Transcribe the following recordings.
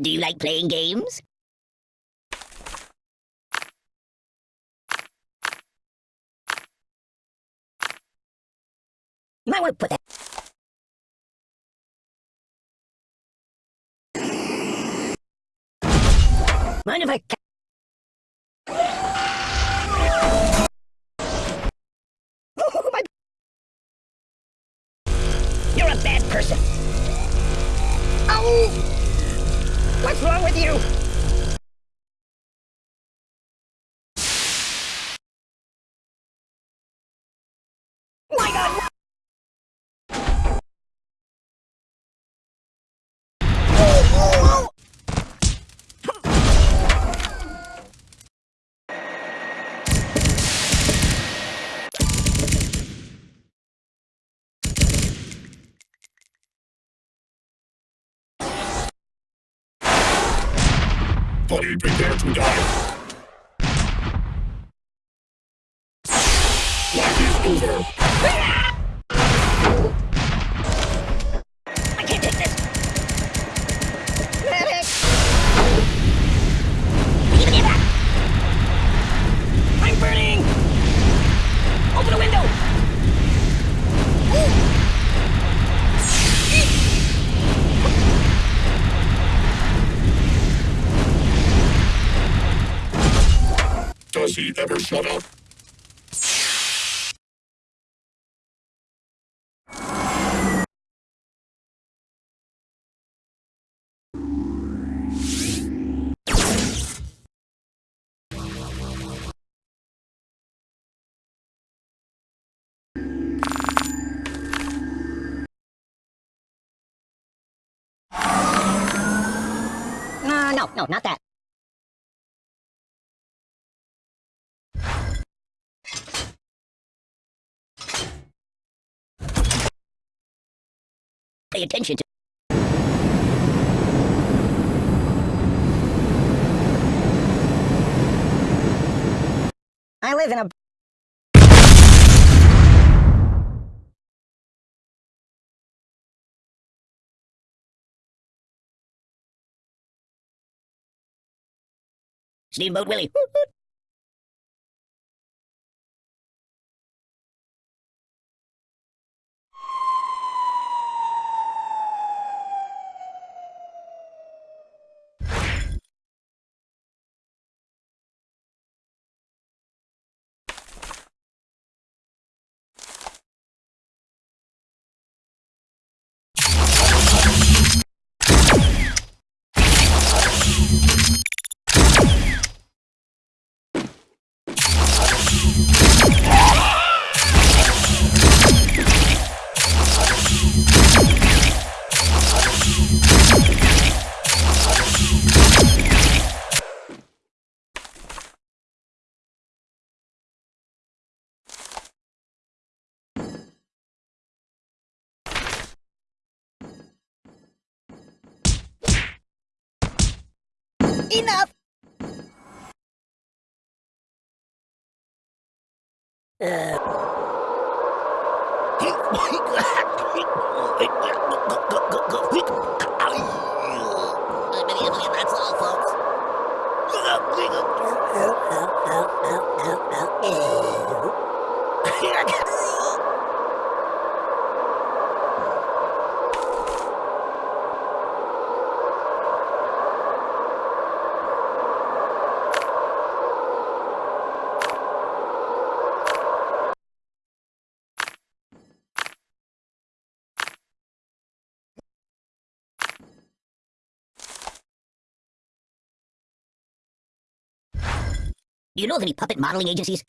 Do you like playing games? You might want to put that. Mind if I... Oh, my... You're a bad person. Oh! What's wrong with you? Buddy, prepare to die. Life is over. Does he ever shut up? No, no, not that. Pay attention to. I live in a. Steamboat Willie. Enough! That's all. Do you know of any puppet modeling agencies?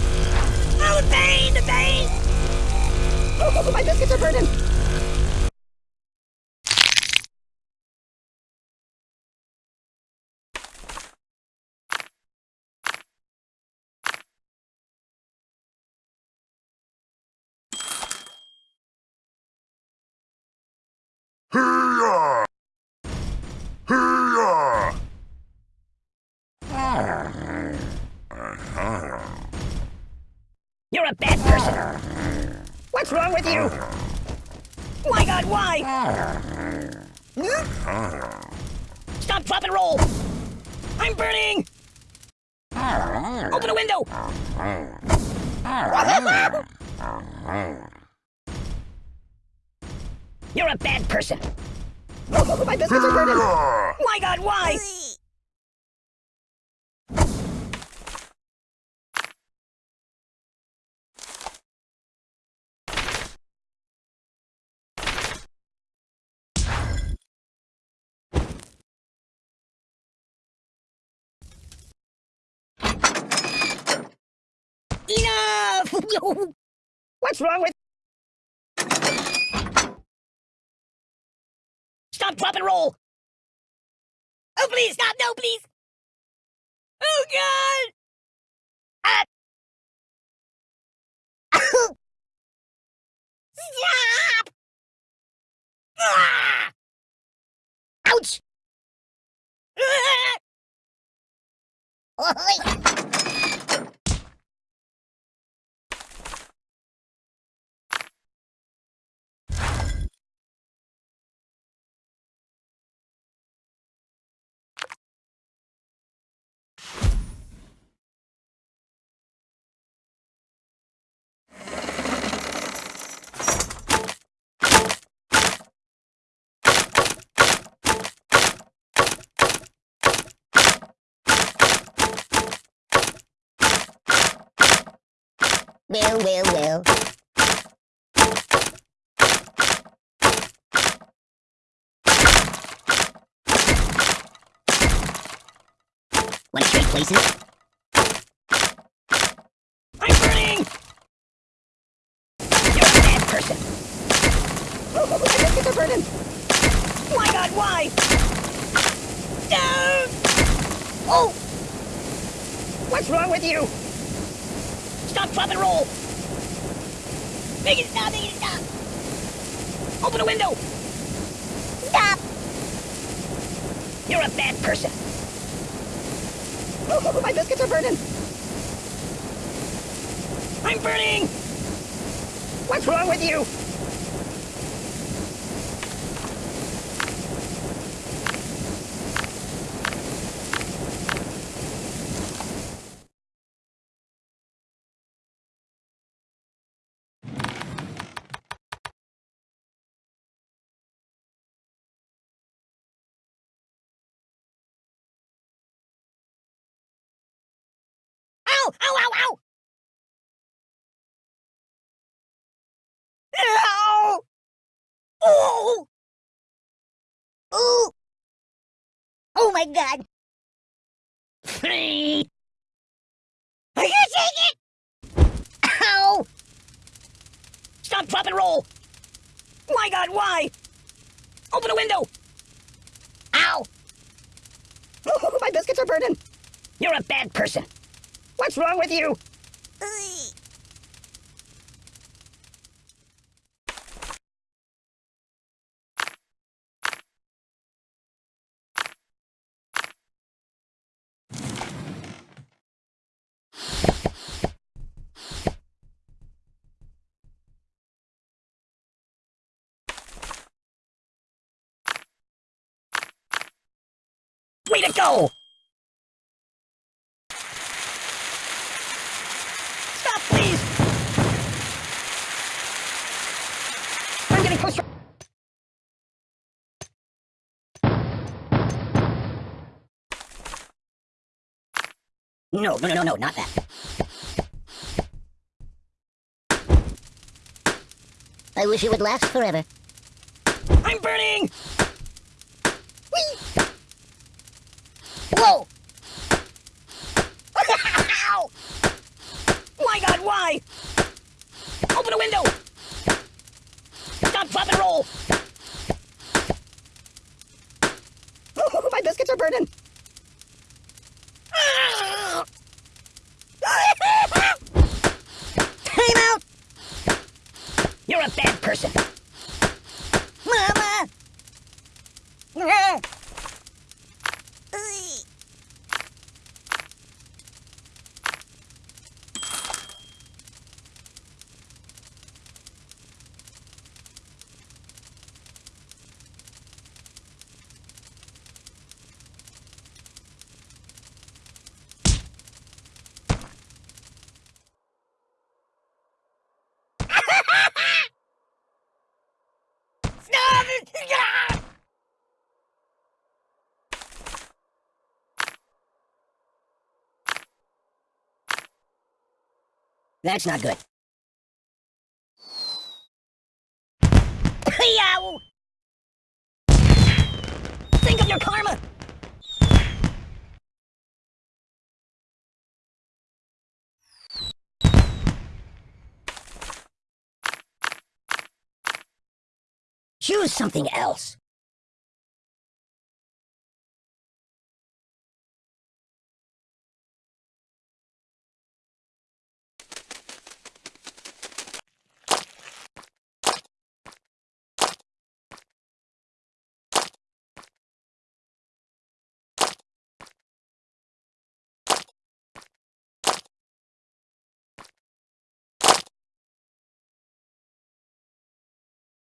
Oh, the pain, the pain! Oh, my biscuits are burning! Hee-yah! Hee-yah! You're a bad person! What's wrong with you? My god, why? Stop, drop, and roll! I'm burning! Open a window! You're a bad person. My biscuits are burning. My god, why? Enough! What's wrong with... Stop, drop, and roll! Oh, please, stop! No, please! Oh, God! Ah! Stop! Ah! Ouch! Ah! Well, well, well. Want to trade places? I'm burning! You're a bad person. My biscuits are burning. My god, why? No! Oh! What's wrong with you? Stop, drop, and roll! Make it stop, make it stop! Open a window! Stop! You're a bad person. Oh, my biscuits are burning. I'm burning! What's wrong with you? Ow! Ow, ow, ow! Oh! Ooh! Oh my god! I can't take it! Ow! Stop, drop, and roll! My god, why? Open a window! Ow! Oh, My biscuits are burning! You're a bad person. What's wrong with you? Way to go! No, no, no, no, no, not that. I wish it would last forever. I'm burning! Whee! Whoa! Ow! My god, why? Open a window! Stop, drop, and roll! My biscuits are burning! Time out! You're a bad person! Mama! nothing! Ah! That's not good. Yow! Think of your karma! Choose something else.